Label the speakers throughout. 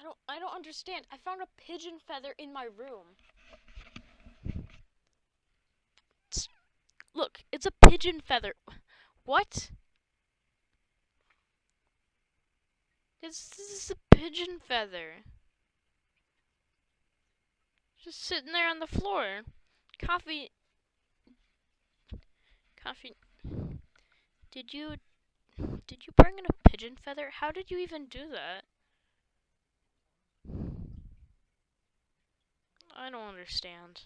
Speaker 1: I don't I don't understand. I found a pigeon feather in my room. It's- look, it's a pigeon feather. What? This, this is a pigeon feather. Just sitting there on the floor. Coffee. Coffee. Did you. Did you bring in a pigeon feather? How did you even do that? I don't understand.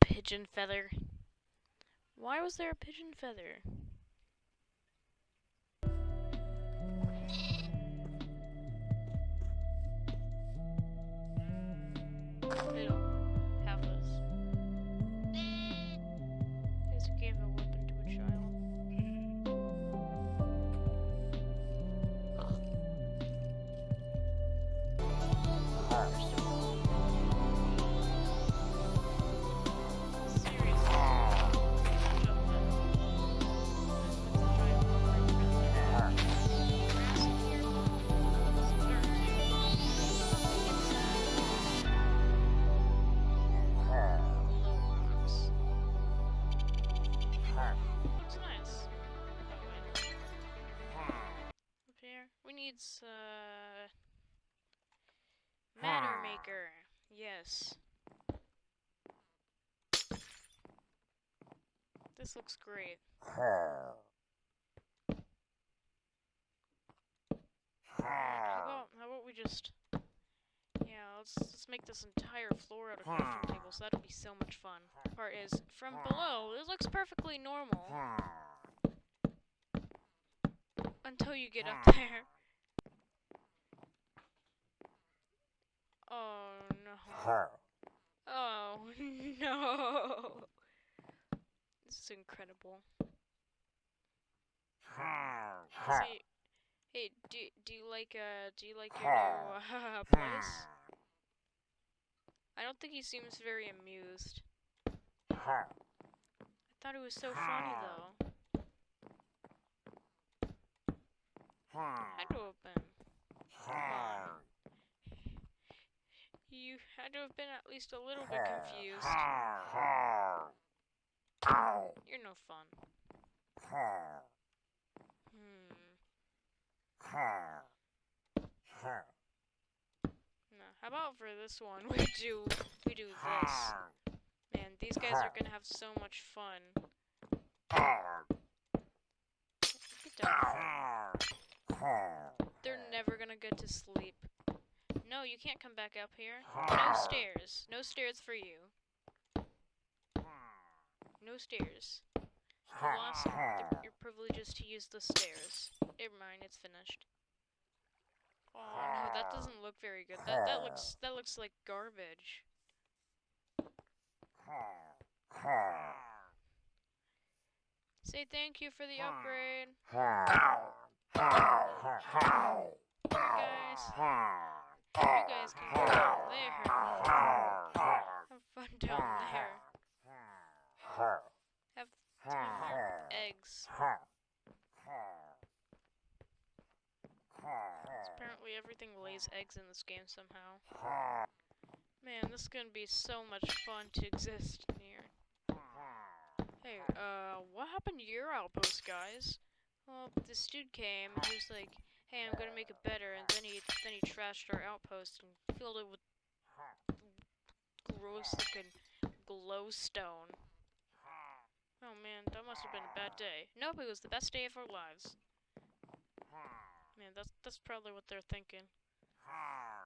Speaker 1: Pigeon feather. Why was there a pigeon feather? They here, uh matter maker. Yes. This looks great. How about how about we just yeah, let's let's make this entire floor out of crafting tables. That'll be so much fun. Part is from below, it looks perfectly normal until you get up there. Oh no. Oh no. This is incredible. See, hey, do do you like uh do you like your new uh, place? I don't think he seems very amused. I thought it was so funny though. Have been. Had to have been at least a little bit confused. You're no fun. Hmm. No. How about for this one we do we do this? Man, these guys are gonna have so much fun. They're never gonna get to sleep. No, you can't come back up here. No stairs. No stairs for you. No stairs. You lost the, your privileges to use the stairs. Never mind, it's finished. Oh no, that doesn't look very good. That that looks that looks like garbage. Say thank you for the upgrade. You guys, you guys can go down there. Have fun down there. Have time eggs. Apparently everything lays eggs in this game somehow. Man, this is gonna be so much fun to exist in here. Hey, uh, what happened to your outpost, guys? Well, this dude came he was like, "Hey, I'm gonna make it better," and then he then he trashed our outpost and filled it with gross looking glowstone. Oh man, that must have been a bad day. Nope, it was the best day of our lives. Man, that's that's probably what they're thinking.